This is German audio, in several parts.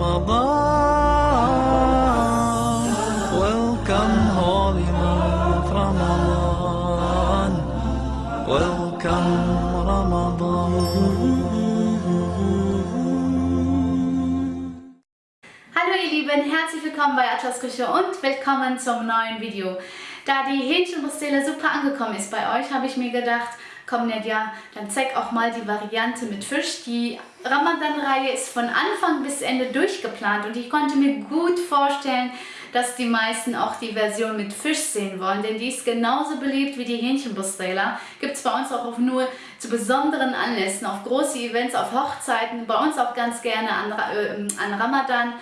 Ramadan. Welcome, holy month Ramadan. Welcome, Ramadan. Hallo ihr Lieben, herzlich willkommen bei Atlas Küche und willkommen zum neuen Video. Da die Hähnchenbrustele super angekommen ist bei euch, habe ich mir gedacht, komm Nedja, dann zeig auch mal die Variante mit Fisch. Die Ramadan-Reihe ist von Anfang bis Ende durchgeplant und ich konnte mir gut vorstellen, dass die meisten auch die Version mit Fisch sehen wollen, denn die ist genauso beliebt wie die Hähnchenbrustela. Gibt es bei uns auch nur zu besonderen Anlässen, auf große Events, auf Hochzeiten, bei uns auch ganz gerne an, äh, an Ramadan.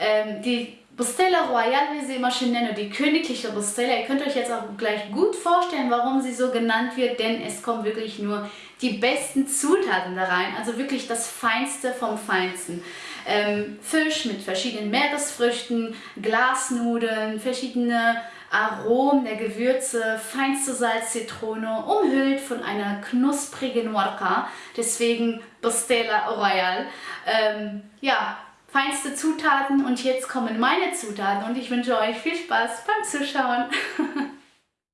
Ähm, die Bustela Royale, wie sie immer schön nennen, die königliche Bustela. Ihr könnt euch jetzt auch gleich gut vorstellen, warum sie so genannt wird, denn es kommen wirklich nur die besten Zutaten da rein, also wirklich das Feinste vom Feinsten. Ähm, Fisch mit verschiedenen Meeresfrüchten, Glasnudeln, verschiedene Aromen der Gewürze, feinste Salz-Zitrone, umhüllt von einer knusprigen Warka, deswegen Bustela Royale. Ähm, ja, feinste Zutaten und jetzt kommen meine Zutaten und ich wünsche euch viel Spaß beim Zuschauen.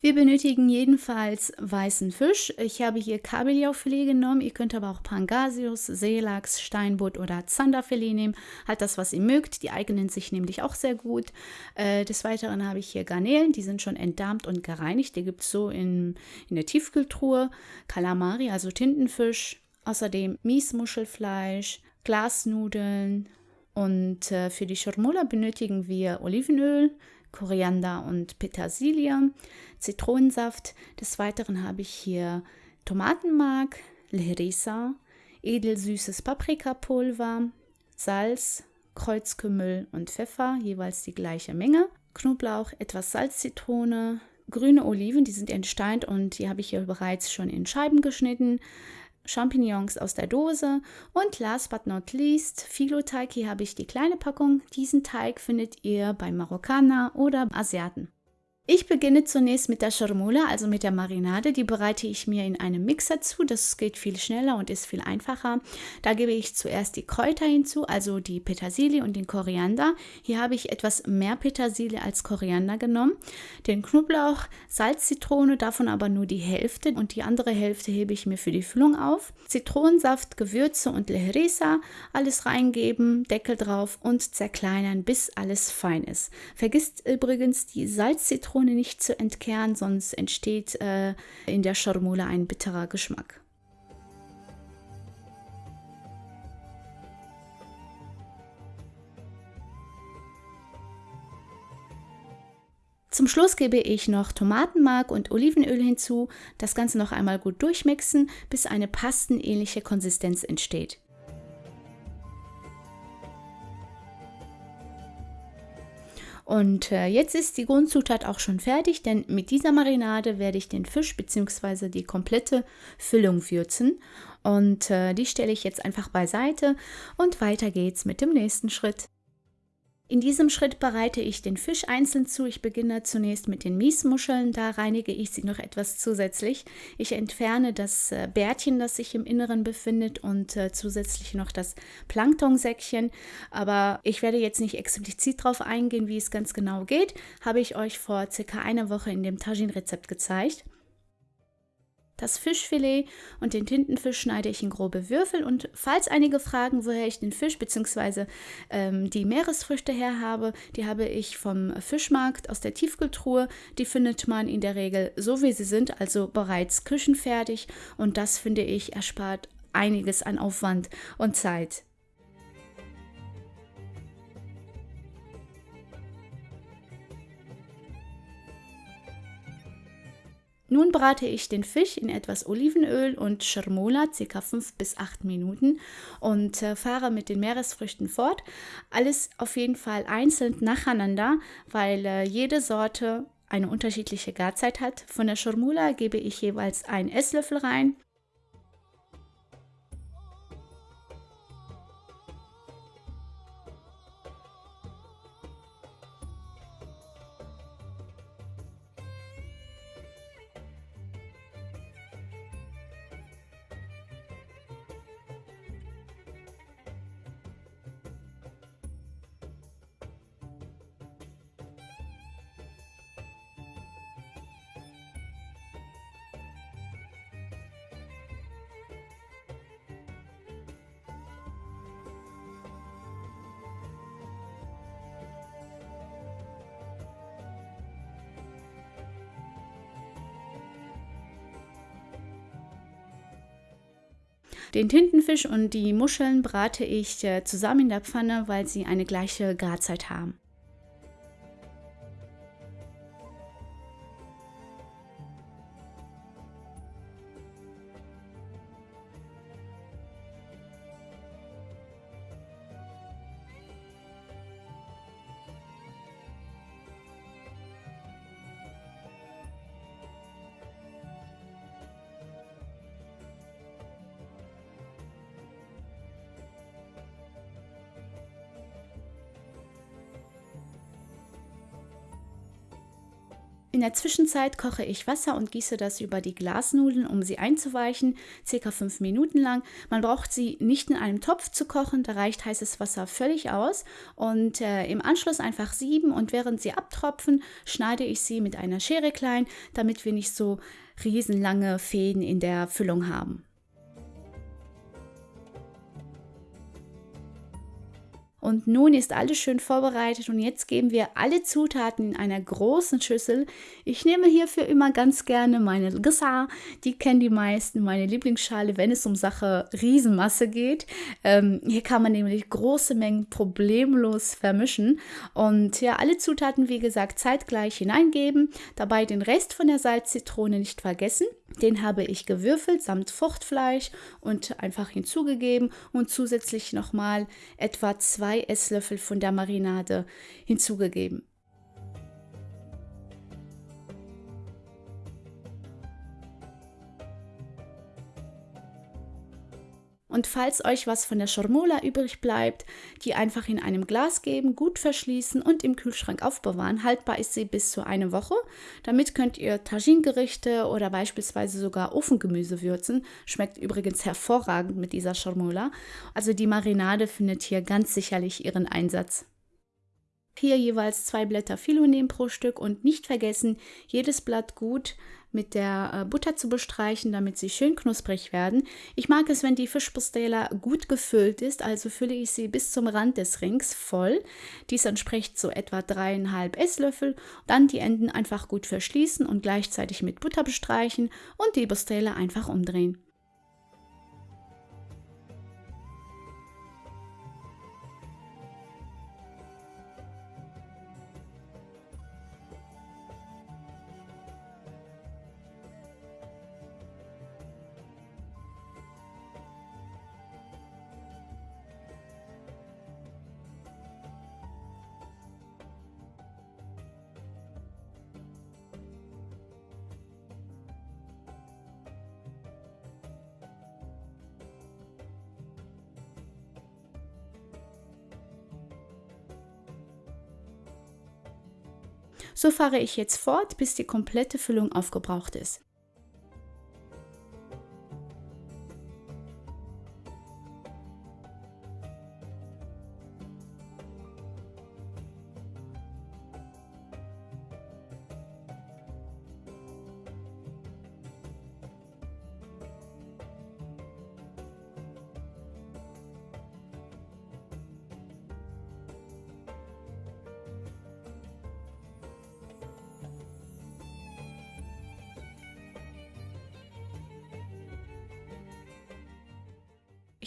Wir benötigen jedenfalls weißen Fisch. Ich habe hier Kabeljaufilet genommen. Ihr könnt aber auch Pangasius, Seelachs, Steinbutt oder Zanderfilet nehmen. Halt das, was ihr mögt. Die eignen sich nämlich auch sehr gut. Äh, des Weiteren habe ich hier Garnelen. Die sind schon entdarmt und gereinigt. Die gibt es so in, in der Tiefkühltruhe. Kalamari, also Tintenfisch. Außerdem Miesmuschelfleisch, Glasnudeln, und äh, für die Schormola benötigen wir Olivenöl, Koriander und Petersilie, Zitronensaft. Des Weiteren habe ich hier Tomatenmark, Lerisa, edelsüßes Paprikapulver, Salz, Kreuzkümmel und Pfeffer, jeweils die gleiche Menge, Knoblauch, etwas Salzzitrone, grüne Oliven, die sind entsteint und die habe ich hier bereits schon in Scheiben geschnitten, Champignons aus der Dose und last but not least, Filoteig. Hier habe ich die kleine Packung. Diesen Teig findet ihr bei Marokkaner oder Asiaten. Ich beginne zunächst mit der Charmoula, also mit der Marinade. Die bereite ich mir in einem Mixer zu. Das geht viel schneller und ist viel einfacher. Da gebe ich zuerst die Kräuter hinzu, also die Petersilie und den Koriander. Hier habe ich etwas mehr Petersilie als Koriander genommen. Den Knoblauch, Salz, Zitrone, davon aber nur die Hälfte und die andere Hälfte hebe ich mir für die Füllung auf. Zitronensaft, Gewürze und Leheresa, alles reingeben, Deckel drauf und zerkleinern, bis alles fein ist. Vergisst übrigens die Salz-Zitrone Zitrone nicht zu entkernen, sonst entsteht äh, in der Schormule ein bitterer Geschmack. Zum Schluss gebe ich noch Tomatenmark und Olivenöl hinzu, das Ganze noch einmal gut durchmixen, bis eine pastenähnliche Konsistenz entsteht. Und äh, jetzt ist die Grundzutat auch schon fertig, denn mit dieser Marinade werde ich den Fisch bzw. die komplette Füllung würzen. Und äh, die stelle ich jetzt einfach beiseite und weiter geht's mit dem nächsten Schritt. In diesem Schritt bereite ich den Fisch einzeln zu. Ich beginne zunächst mit den Miesmuscheln, da reinige ich sie noch etwas zusätzlich. Ich entferne das äh, Bärtchen, das sich im Inneren befindet und äh, zusätzlich noch das Planktonsäckchen. Aber ich werde jetzt nicht explizit darauf eingehen, wie es ganz genau geht. Habe ich euch vor circa einer Woche in dem Tagine-Rezept gezeigt. Das Fischfilet und den Tintenfisch schneide ich in grobe Würfel und falls einige fragen, woher ich den Fisch bzw. Ähm, die Meeresfrüchte her habe, die habe ich vom Fischmarkt aus der Tiefkühltruhe. Die findet man in der Regel so wie sie sind, also bereits küchenfertig und das finde ich erspart einiges an Aufwand und Zeit. Nun brate ich den Fisch in etwas Olivenöl und Charmola ca. 5 bis 8 Minuten und äh, fahre mit den Meeresfrüchten fort. Alles auf jeden Fall einzeln nacheinander, weil äh, jede Sorte eine unterschiedliche Garzeit hat. Von der Charmola gebe ich jeweils einen Esslöffel rein, Den Tintenfisch und die Muscheln brate ich äh, zusammen in der Pfanne, weil sie eine gleiche Garzeit haben. In der Zwischenzeit koche ich Wasser und gieße das über die Glasnudeln, um sie einzuweichen, circa fünf Minuten lang. Man braucht sie nicht in einem Topf zu kochen, da reicht heißes Wasser völlig aus. Und äh, im Anschluss einfach sieben und während sie abtropfen, schneide ich sie mit einer Schere klein, damit wir nicht so riesenlange Fäden in der Füllung haben. Und nun ist alles schön vorbereitet und jetzt geben wir alle Zutaten in einer großen Schüssel. Ich nehme hierfür immer ganz gerne meine Gissa, die kennen die meisten, meine Lieblingsschale, wenn es um Sache Riesenmasse geht. Ähm, hier kann man nämlich große Mengen problemlos vermischen und ja, alle Zutaten, wie gesagt, zeitgleich hineingeben. Dabei den Rest von der Salzzitrone nicht vergessen. Den habe ich gewürfelt samt Fruchtfleisch und einfach hinzugegeben und zusätzlich nochmal etwa zwei Esslöffel von der Marinade hinzugegeben. Und falls euch was von der Schormola übrig bleibt, die einfach in einem Glas geben, gut verschließen und im Kühlschrank aufbewahren. Haltbar ist sie bis zu eine Woche. Damit könnt ihr Tagine-Gerichte oder beispielsweise sogar Ofengemüse würzen. Schmeckt übrigens hervorragend mit dieser Schormola. Also die Marinade findet hier ganz sicherlich ihren Einsatz. Hier jeweils zwei Blätter Filo nehmen pro Stück und nicht vergessen, jedes Blatt gut mit der äh, Butter zu bestreichen, damit sie schön knusprig werden. Ich mag es, wenn die Fischpastela gut gefüllt ist, also fülle ich sie bis zum Rand des Rings voll. Dies entspricht so etwa dreieinhalb Esslöffel. Dann die Enden einfach gut verschließen und gleichzeitig mit Butter bestreichen und die Pastela einfach umdrehen. So fahre ich jetzt fort, bis die komplette Füllung aufgebraucht ist.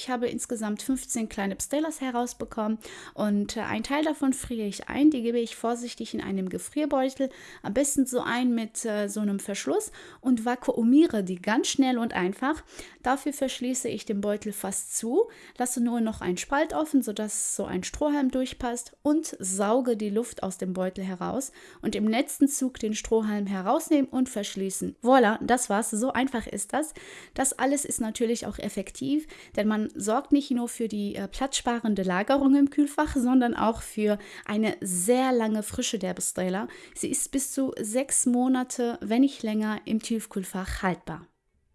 Habe insgesamt 15 kleine Pstellas herausbekommen und äh, ein Teil davon friere ich ein. Die gebe ich vorsichtig in einem Gefrierbeutel, am besten so ein mit äh, so einem Verschluss und vakuumiere die ganz schnell und einfach. Dafür verschließe ich den Beutel fast zu, lasse nur noch einen Spalt offen, sodass so ein Strohhalm durchpasst und sauge die Luft aus dem Beutel heraus und im letzten Zug den Strohhalm herausnehmen und verschließen. Voila, das war's. So einfach ist das. Das alles ist natürlich auch effektiv, denn man sorgt nicht nur für die äh, platzsparende Lagerung im Kühlfach, sondern auch für eine sehr lange Frische der Bestreller. Sie ist bis zu sechs Monate, wenn nicht länger, im Tiefkühlfach haltbar.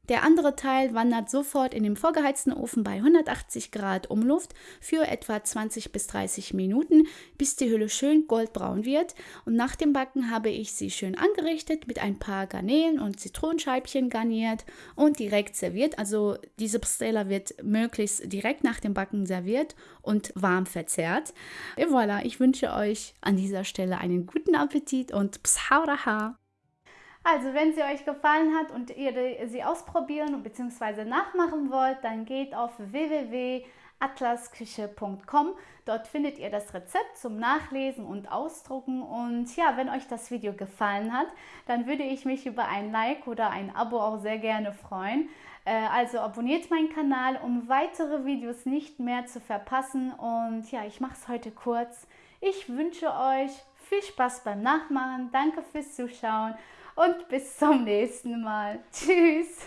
Der andere Teil wandert sofort in den vorgeheizten Ofen bei 180 Grad Umluft für etwa 20 bis 30 Minuten, bis die Hülle schön goldbraun wird. Und nach dem Backen habe ich sie schön angerichtet mit ein paar Garnelen und Zitronenscheibchen garniert und direkt serviert. Also diese Pastella wird möglichst direkt nach dem Backen serviert und warm verzehrt. Et voilà, ich wünsche euch an dieser Stelle einen guten Appetit und Pshauraha! Also, wenn sie euch gefallen hat und ihr sie ausprobieren bzw. nachmachen wollt, dann geht auf www.atlasküche.com. Dort findet ihr das Rezept zum Nachlesen und Ausdrucken. Und ja, wenn euch das Video gefallen hat, dann würde ich mich über ein Like oder ein Abo auch sehr gerne freuen. Äh, also abonniert meinen Kanal, um weitere Videos nicht mehr zu verpassen. Und ja, ich mache es heute kurz. Ich wünsche euch viel Spaß beim Nachmachen. Danke fürs Zuschauen und bis zum nächsten Mal. Tschüss.